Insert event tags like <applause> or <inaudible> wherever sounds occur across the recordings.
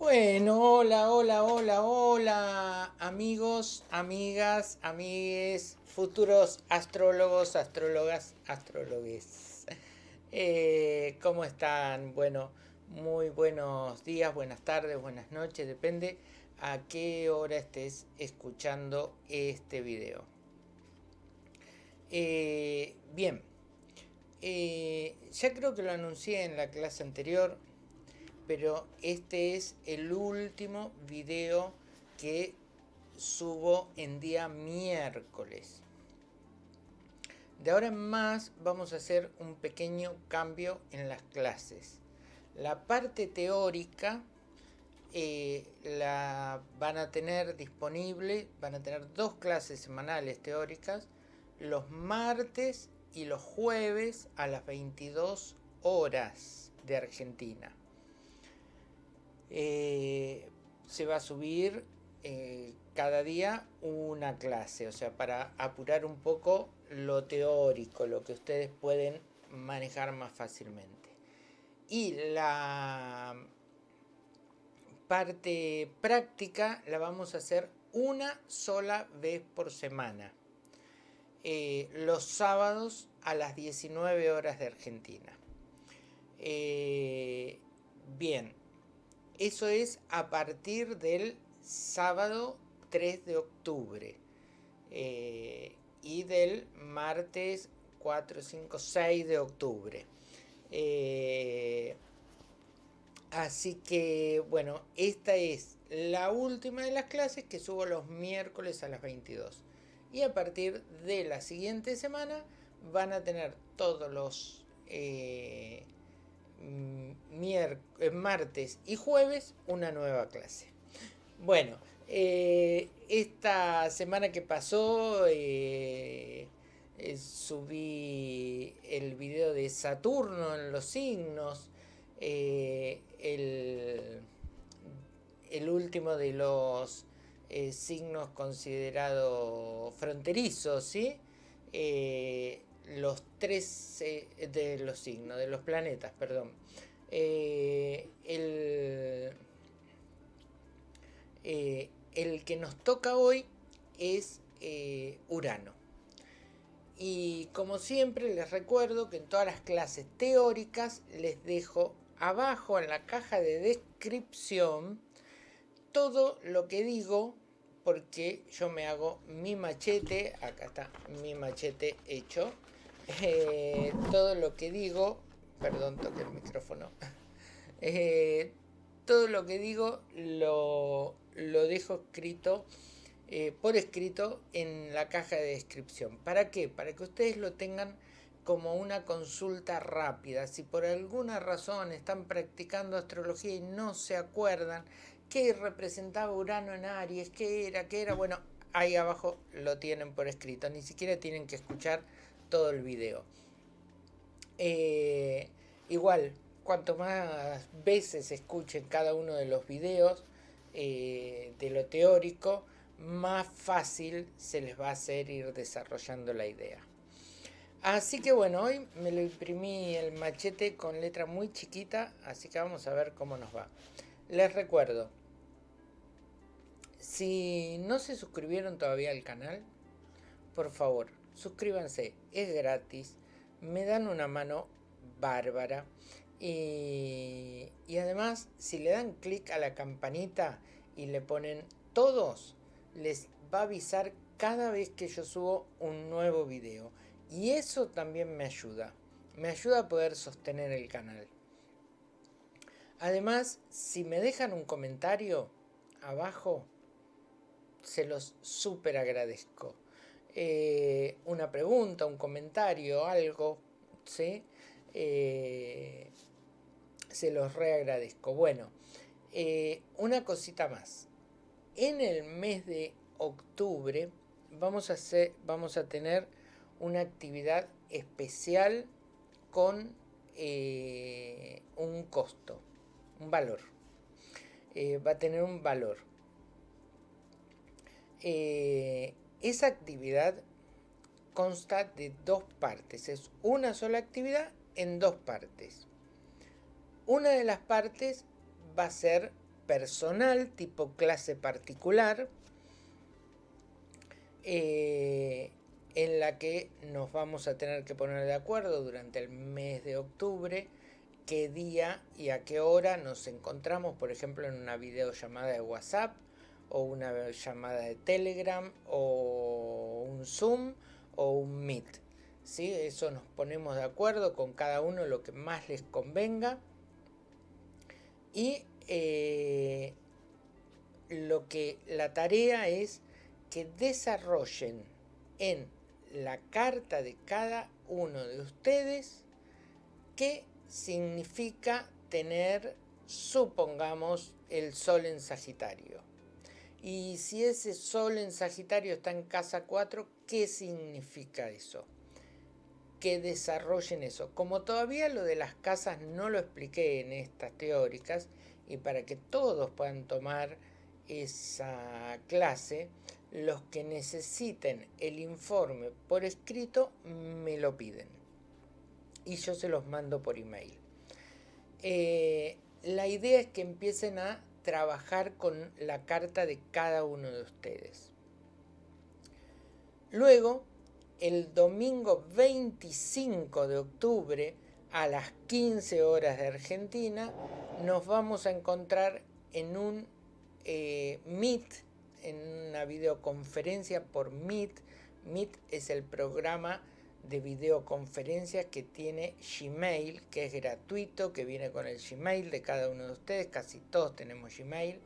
Bueno, hola, hola, hola, hola, amigos, amigas, amigues, futuros astrólogos, astrólogas, astrólogues. Eh, ¿Cómo están? Bueno, muy buenos días, buenas tardes, buenas noches, depende a qué hora estés escuchando este video. Eh, bien, eh, ya creo que lo anuncié en la clase anterior, pero este es el último video que subo en día miércoles. De ahora en más vamos a hacer un pequeño cambio en las clases. La parte teórica eh, la van a tener disponible, van a tener dos clases semanales teóricas, los martes y los jueves a las 22 horas de Argentina. Eh, se va a subir eh, cada día una clase, o sea, para apurar un poco lo teórico, lo que ustedes pueden manejar más fácilmente. Y la parte práctica la vamos a hacer una sola vez por semana. Eh, los sábados a las 19 horas de Argentina. bien, eso es a partir del sábado 3 de octubre eh, y del martes 4, 5, 6 de octubre. Eh, así que, bueno, esta es la última de las clases que subo los miércoles a las 22. Y a partir de la siguiente semana van a tener todos los... Eh, martes y jueves una nueva clase. Bueno, eh, esta semana que pasó eh, subí el video de Saturno en los signos, el, el, último de los signos considerados fronterizos, ¿sí? Los tres eh, de los signos, de los planetas, perdón. Eh, el, eh, el, que nos toca hoy es Urano. Y como siempre les recuerdo que en todas las clases teóricas les dejo abajo en la caja de descripción todo lo que digo porque yo me hago mi machete, acá está mi machete hecho, eh, todo lo que digo, perdón, toque el micrófono, <laughs> eh, todo lo que digo lo, lo dejo escrito, eh, por escrito en la caja de descripción. ¿Para qué? Para que ustedes lo tengan como una consulta rápida. Si por alguna razón están practicando astrología y no se acuerdan qué representaba Urano en Aries, qué era, qué era, bueno, ahí abajo lo tienen por escrito. Ni siquiera tienen que escuchar todo el video. Eh, igual, cuanto más veces escuchen cada uno de los videos eh, de lo teórico, más fácil se les va a hacer ir desarrollando la idea. Así que bueno, hoy me lo imprimí el machete con letra muy chiquita, así que vamos a ver cómo nos va. Les recuerdo, si no se suscribieron todavía al canal, por favor, suscríbanse, es gratis, me dan una mano bárbara y, además si le dan clic a la campanita y le ponen todos, les va a avisar cada vez que yo subo un nuevo video y eso también me ayuda, me ayuda a poder sostener el canal. Además, si me dejan un comentario abajo, se los súper agradezco. Eh, una pregunta, un comentario, algo, ¿sí? Eh, se los reagradezco. Bueno, eh, una cosita más. En el mes de octubre vamos a, hacer, vamos a tener una actividad especial con un costo, un valor. va a tener un valor. Esa actividad consta de dos partes, es una sola actividad en dos partes. Una de las partes va a ser personal, tipo clase particular, eh, en la que nos vamos a tener que poner de acuerdo durante el mes de octubre qué día y a qué hora nos encontramos, por ejemplo, en una videollamada de WhatsApp o una llamada de Telegram o un Zoom o un Meet. ¿sí? Eso nos ponemos de acuerdo con cada uno lo que más les convenga. Y eh, lo que la tarea es que desarrollen en la carta de cada uno de ustedes qué significa tener, supongamos, el sol en Sagitario. Y si ese sol en Sagitario está en casa 4, ¿qué significa eso? Que desarrollen eso. Como todavía lo de las casas no lo expliqué en estas teóricas, y para que todos puedan tomar esa clase, los que necesiten el informe por escrito me lo piden y yo se los mando por email. Eh, la idea es que empiecen a trabajar con la carta de cada uno de ustedes. Luego, el domingo 25 de octubre, a las 15 horas de Argentina, nos vamos a encontrar en un eh, Meet en una videoconferencia por Meet. Meet es el programa de videoconferencia que tiene Gmail, que es gratuito, que viene con el Gmail de cada uno de ustedes, casi todos tenemos Gmail.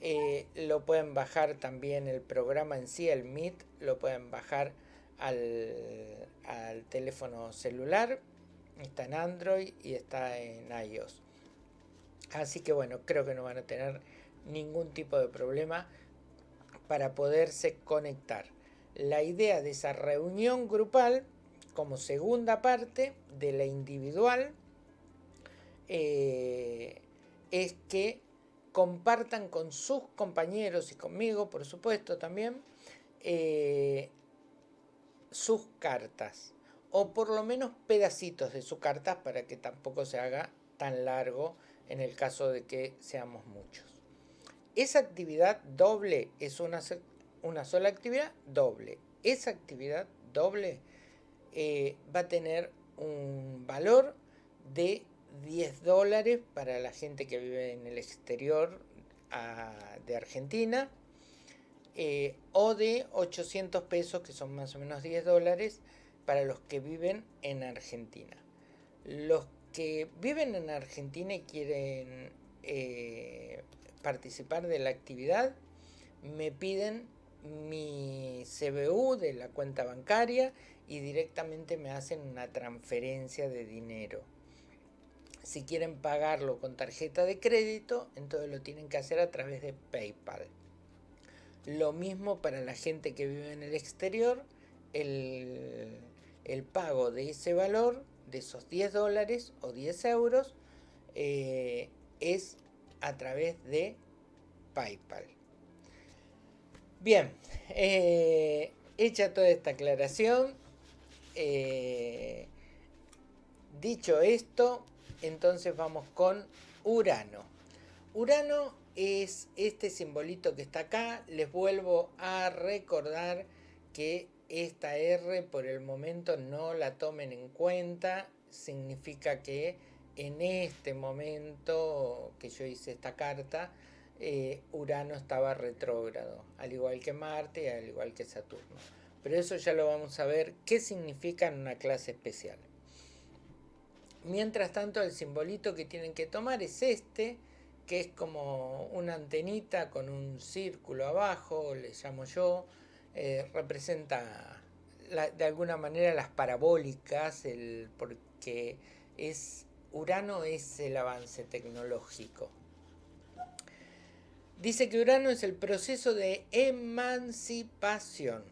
Eh, lo pueden bajar también el programa en sí, el Meet, lo pueden bajar al, al teléfono celular, está en Android y está en iOS. Así que bueno, creo que no van a tener ningún tipo de problema para poderse conectar. La idea de esa reunión grupal, como segunda parte de la individual, eh, es que compartan con sus compañeros y conmigo, por supuesto, también, eh, sus cartas. O por lo menos pedacitos de sus cartas para que tampoco se haga tan largo en el caso de que seamos muchos. Esa actividad doble es una, una sola actividad doble. Esa actividad doble eh, va a tener un valor de 10 dólares para la gente que vive en el exterior de Argentina eh, o de 800 pesos que son más o menos 10 dólares para los que viven en Argentina. Los que viven en Argentina y quieren eh, participar de la actividad, me piden mi CBU de la cuenta bancaria y directamente me hacen una transferencia de dinero. Si quieren pagarlo con tarjeta de crédito, entonces lo tienen que hacer a través de PayPal. Lo mismo para la gente que vive en el exterior, el, pago de ese valor, de esos 10 dólares o 10 euros, eh, es a través de PayPal. Bien, eh, hecha toda esta aclaración, eh, dicho esto, entonces vamos con Urano. Urano es este simbolito que está acá. Les vuelvo a recordar que esta R por el momento no la tomen en cuenta. Significa que en este momento que yo hice esta carta, eh, Urano estaba retrógrado, al igual que Marte y al igual que Saturno. Pero eso ya lo vamos a ver qué significa en una clase especial. Mientras tanto, el simbolito que tienen que tomar es este, que es como una antenita con un círculo abajo, le llamo yo, eh, representa de alguna manera las parabólicas, el, porque es Urano es el avance tecnológico. Dice que Urano es el proceso de emancipación.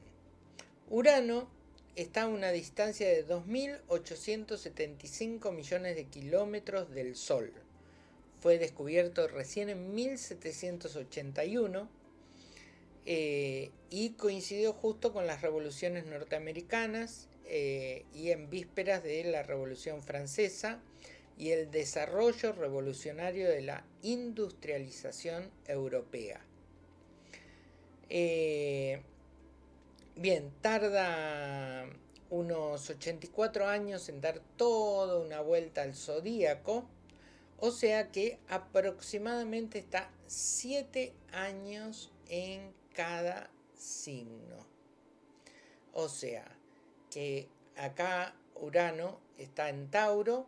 Urano está a una distancia de 2.875 millones de kilómetros del Sol. Fue descubierto recién en 1781 eh, y coincidió justo con las revoluciones norteamericanas eh, y en vísperas de la Revolución Francesa y el desarrollo revolucionario de la industrialización europea. Eh, bien, tarda unos 84 años en dar toda una vuelta al zodíaco, o sea que aproximadamente está 7 años en cada signo. O sea que acá Urano está en Tauro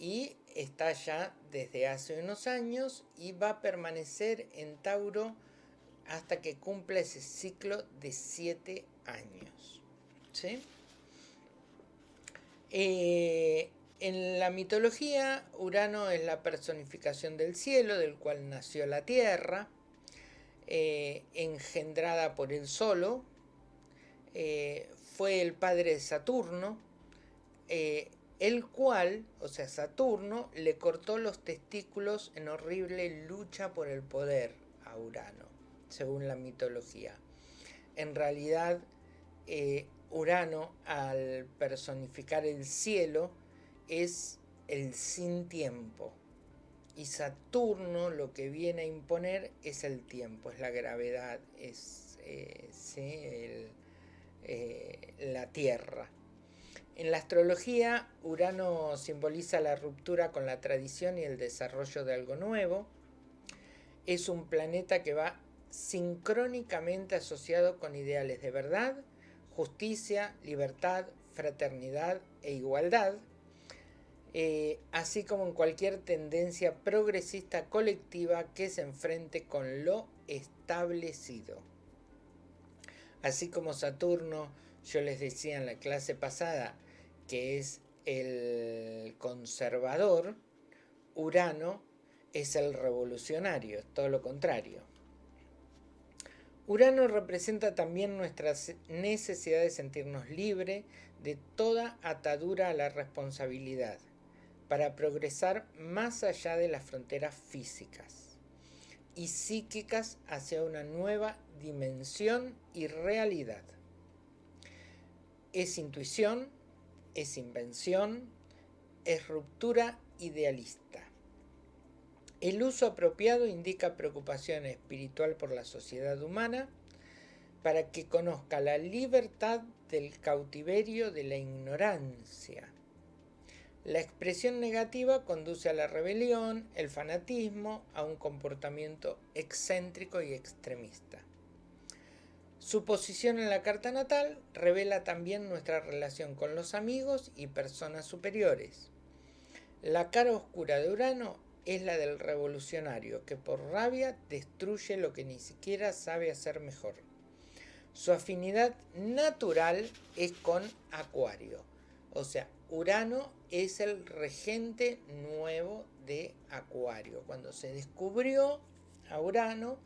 y está ya desde hace unos años y va a permanecer en Tauro hasta que cumpla ese ciclo de 7 años. ¿sí? Eh, en la mitología, Urano es la personificación del cielo, del cual nació la Tierra, eh, engendrada por él solo. Eh, fue el padre de Saturno, el cual, o sea, Saturno, le cortó los testículos en horrible lucha por el poder a Urano, según la mitología. En realidad, Urano, al personificar el cielo, es el sin tiempo. Y Saturno lo que viene a imponer es el tiempo, es la gravedad, es eh, la Tierra. En la astrología, Urano simboliza la ruptura con la tradición y el desarrollo de algo nuevo. Es un planeta que va sincrónicamente asociado con ideales de verdad, justicia, libertad, fraternidad e igualdad, eh, así como en cualquier tendencia progresista colectiva que se enfrente con lo establecido. Así como Saturno, yo les decía en la clase pasada, que es el conservador, Urano es el revolucionario, todo lo contrario. Urano representa también nuestra necesidad de sentirnos libres de toda atadura a la responsabilidad, para progresar más allá de las fronteras físicas y psíquicas hacia una nueva dimensión y realidad. Es intuición, es invención, es ruptura idealista. El uso apropiado indica preocupación espiritual por la sociedad humana para que conozca la libertad del cautiverio de la ignorancia. La expresión negativa conduce a la rebelión, el fanatismo, a un comportamiento excéntrico y extremista. Su posición en la carta natal revela también nuestra relación con los amigos y personas superiores. La cara oscura de Urano es la del revolucionario, que por rabia destruye lo que ni siquiera sabe hacer mejor. Su afinidad natural es con Acuario. O sea, Urano es el regente nuevo de Acuario. Cuando se descubrió a Urano,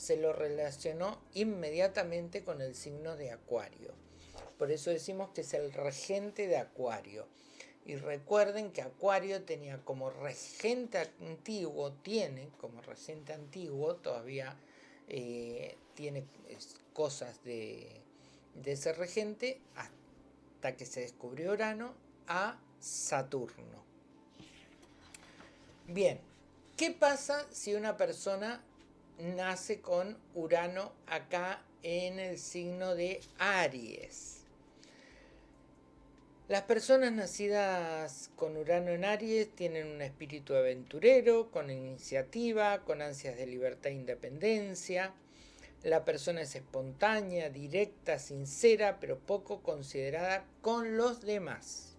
se lo relacionó inmediatamente con el signo de Acuario. Por eso decimos que es el regente de Acuario. Y recuerden que Acuario tenía como regente antiguo, tiene como regente antiguo, todavía eh, tiene cosas de, de ese regente hasta que se descubrió Urano a Saturno. Bien, ¿qué pasa si una persona nace con Urano acá en el signo de Aries? Las personas nacidas con Urano en Aries tienen un espíritu aventurero, con iniciativa, con ansias de libertad e independencia. La persona es espontánea, directa, sincera, pero poco considerada con los demás.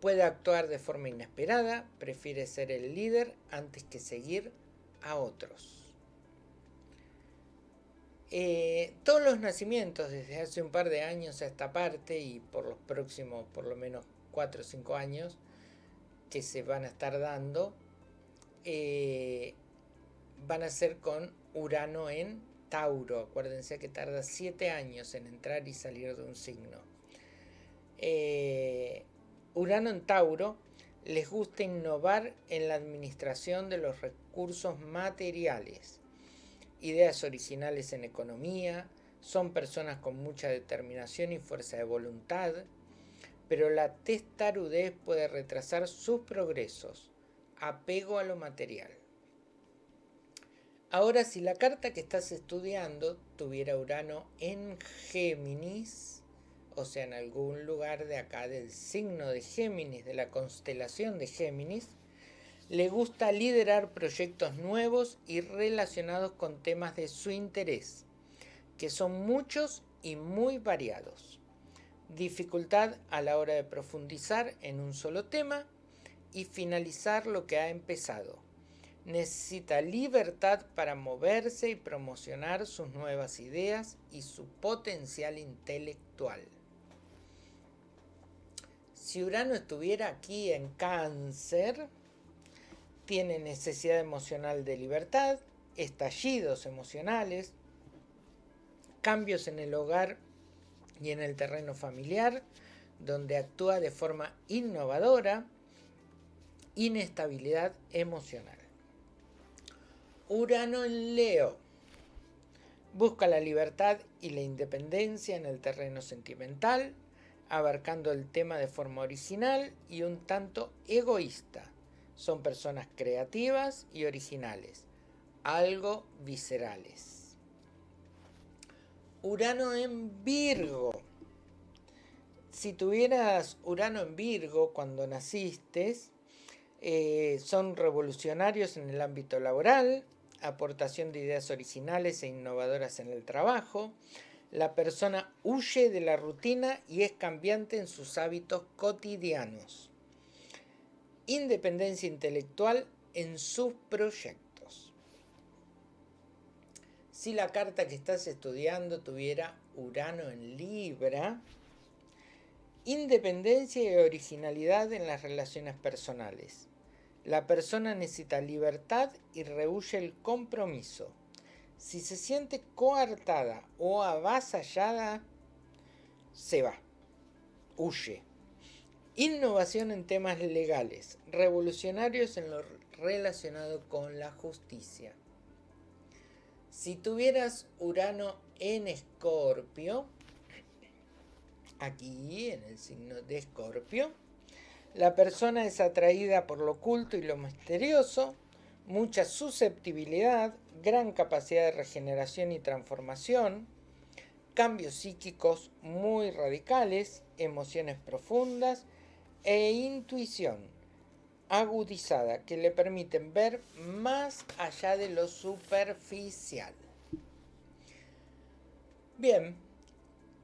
Puede actuar de forma inesperada, prefiere ser el líder antes que seguir a otros. Eh, todos los nacimientos desde hace un par de años a esta parte y por los próximos por lo menos 4 o 5 años que se van a estar dando eh, van a ser con Urano en Tauro. Acuérdense que tarda 7 años en entrar y salir de un signo. Eh, Urano en Tauro les gusta innovar en la administración de los recursos materiales ideas originales en economía, son personas con mucha determinación y fuerza de voluntad, pero la testarudez puede retrasar sus progresos. Apego a lo material. Ahora, si la carta que estás estudiando tuviera Urano en Géminis, o sea, en algún lugar de acá del signo de Géminis, de la constelación de Géminis, le gusta liderar proyectos nuevos y relacionados con temas de su interés, que son muchos y muy variados. Dificultad a la hora de profundizar en un solo tema y finalizar lo que ha empezado necesita libertad para moverse y promocionar sus nuevas ideas y su potencial intelectual. Si Urano estuviera aquí en cáncer, tiene necesidad emocional de libertad, estallidos emocionales, cambios en el hogar y en el terreno familiar, donde actúa de forma innovadora, inestabilidad emocional. Urano en Leo. Busca la libertad y la independencia en el terreno sentimental, abarcando el tema de forma original y un tanto egoísta. Son personas creativas y originales, algo viscerales. Urano en Virgo. Si tuvieras Urano en Virgo cuando naciste, eh, son revolucionarios en el ámbito laboral, aportación de ideas originales e innovadoras en el trabajo. La persona huye de la rutina y es cambiante en sus hábitos cotidianos. Independencia intelectual en sus proyectos. Si la carta que estás estudiando tuviera Urano en Libra, independencia y originalidad en las relaciones personales la persona necesita libertad y rehuye el compromiso. Si se siente coartada o avasallada, se va, huye. Innovación en temas legales, revolucionarios en lo relacionado con la justicia. Si tuvieras Urano en Escorpio, aquí en el signo de Escorpio, la persona es atraída por lo oculto y lo misterioso, mucha susceptibilidad, gran capacidad de regeneración y transformación, cambios psíquicos muy radicales, emociones profundas e intuición agudizada que le permiten ver más allá de lo superficial. Bien,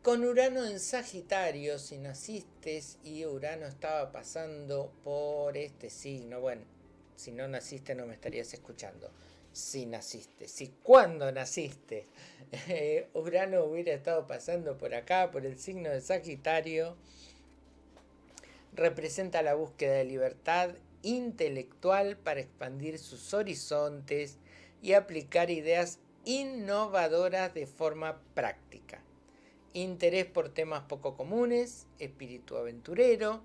con Urano en Sagitario, si naciste y Urano estaba pasando por este signo, bueno, si no naciste no me estarías escuchando. Si naciste, si cuando naciste. <laughs> Eh, Urano hubiera estado pasando por acá, por el signo de Sagitario, representa la búsqueda de libertad intelectual para expandir sus horizontes y aplicar ideas innovadoras de forma práctica. Interés por temas poco comunes, espíritu aventurero,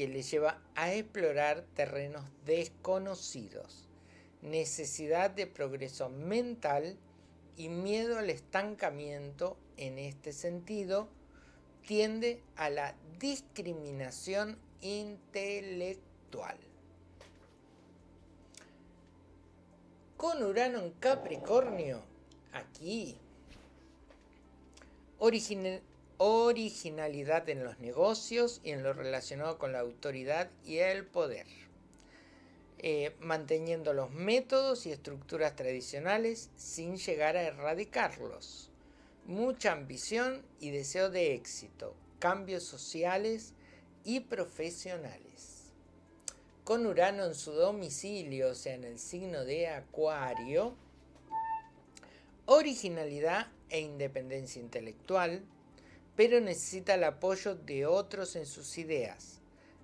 que le lleva a explorar terrenos desconocidos, necesidad de progreso mental y miedo al estancamiento en este sentido, tiende a la discriminación intelectual. Con Urano en Capricornio, aquí originalidad en los negocios y en lo relacionado con la autoridad y el poder. Eh, manteniendo los métodos y estructuras tradicionales sin llegar a erradicarlos. Mucha ambición y deseo de éxito, cambios sociales y profesionales. Con Urano en su domicilio, o sea, en el signo de Acuario, originalidad e independencia intelectual, pero necesita el apoyo de otros en sus ideas.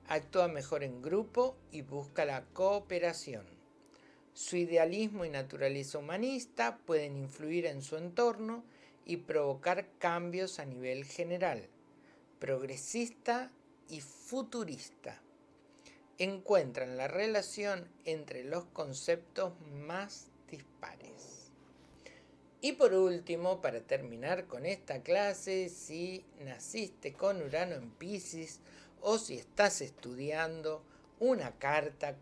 Actúa mejor en grupo y busca la cooperación. Su idealismo y naturaleza humanista pueden influir en su entorno y provocar cambios a nivel general, progresista y futurista. Encuentran la relación entre los conceptos más dispares. Y por último, para terminar con esta clase, si naciste con Urano en Pisces o si estás estudiando una carta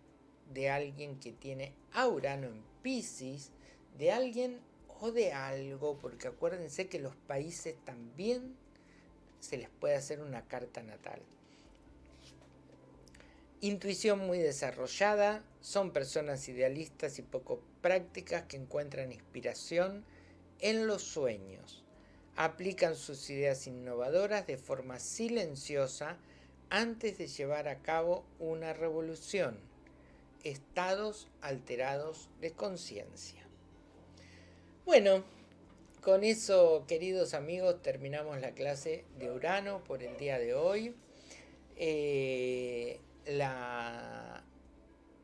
de alguien que tiene a Urano en Pisces, de alguien o de algo, porque acuérdense que los países también se les puede hacer una carta natal. Intuición muy desarrollada, son personas idealistas y poco prácticas que encuentran inspiración en los sueños. Aplican sus ideas innovadoras de forma silenciosa antes de llevar a cabo una revolución. Estados alterados de conciencia. Bueno, con eso, queridos amigos, terminamos la clase de Urano por el día de hoy. Eh,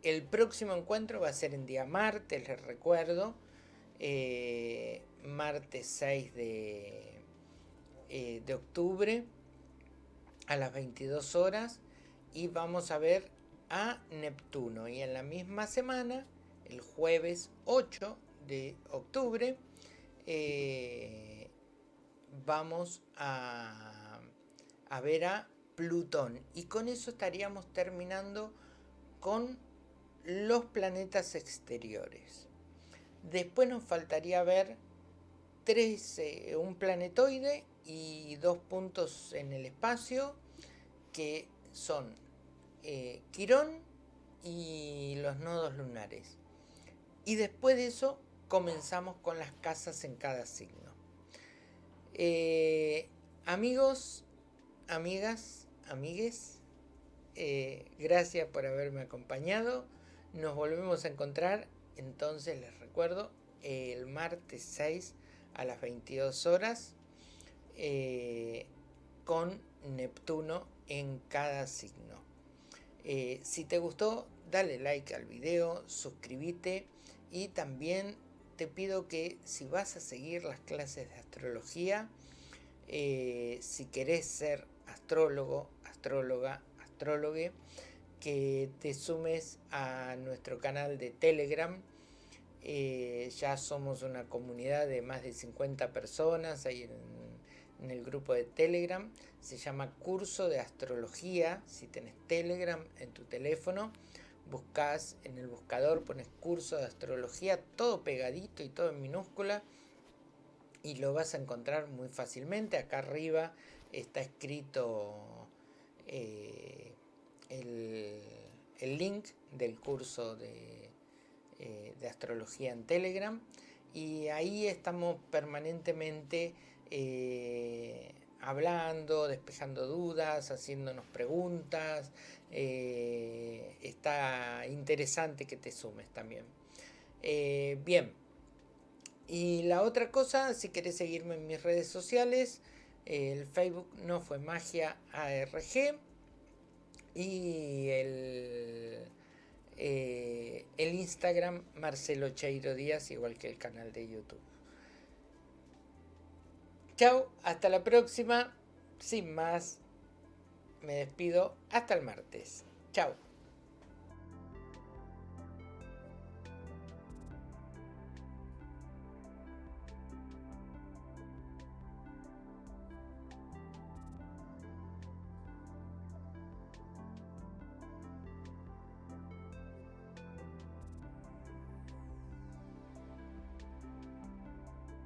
el próximo encuentro va a ser en día martes, les recuerdo. Eh, martes 6 de, eh, de octubre a las 22 horas. Y vamos a ver a Neptuno. Y en la misma semana, el jueves 8 de octubre, eh, vamos a, a ver a Plutón. Y con eso estaríamos terminando con los planetas exteriores. Después nos faltaría ver tres, eh, un planetoide y dos puntos en el espacio que son eh, Quirón y los nodos lunares. Y después de eso comenzamos con las casas en cada signo. Eh, amigos, amigas, amigues, gracias por haberme acompañado. Nos volvemos a encontrar, entonces les recuerdo, el martes 6 a las 22 horas eh, con Neptuno en cada signo. si te gustó, dale like al video, suscríbete y también te pido que si vas a seguir las clases de astrología, eh, si querés ser astrólogo, astróloga, astrólogue, que te sumes a nuestro canal de Telegram. Eh, ya somos una comunidad de más de 50 personas ahí en, el grupo de Telegram. Se llama Curso de Astrología, si tenés Telegram en tu teléfono buscas en el buscador, pones curso de astrología, todo pegadito y todo en minúscula y lo vas a encontrar muy fácilmente. Acá arriba está escrito eh, el, link del curso de, eh, de, astrología en Telegram. Y ahí estamos permanentemente eh, hablando, despejando dudas, haciéndonos preguntas, eh, está interesante que te sumes también. Bien, y la otra cosa, si querés seguirme en mis redes sociales, el Facebook no fue magia ARG y el, eh, el Instagram Marcelo Cheiro Díaz, igual que el canal de YouTube. Chao, hasta la próxima. Sin más, me despido hasta el martes. Chao.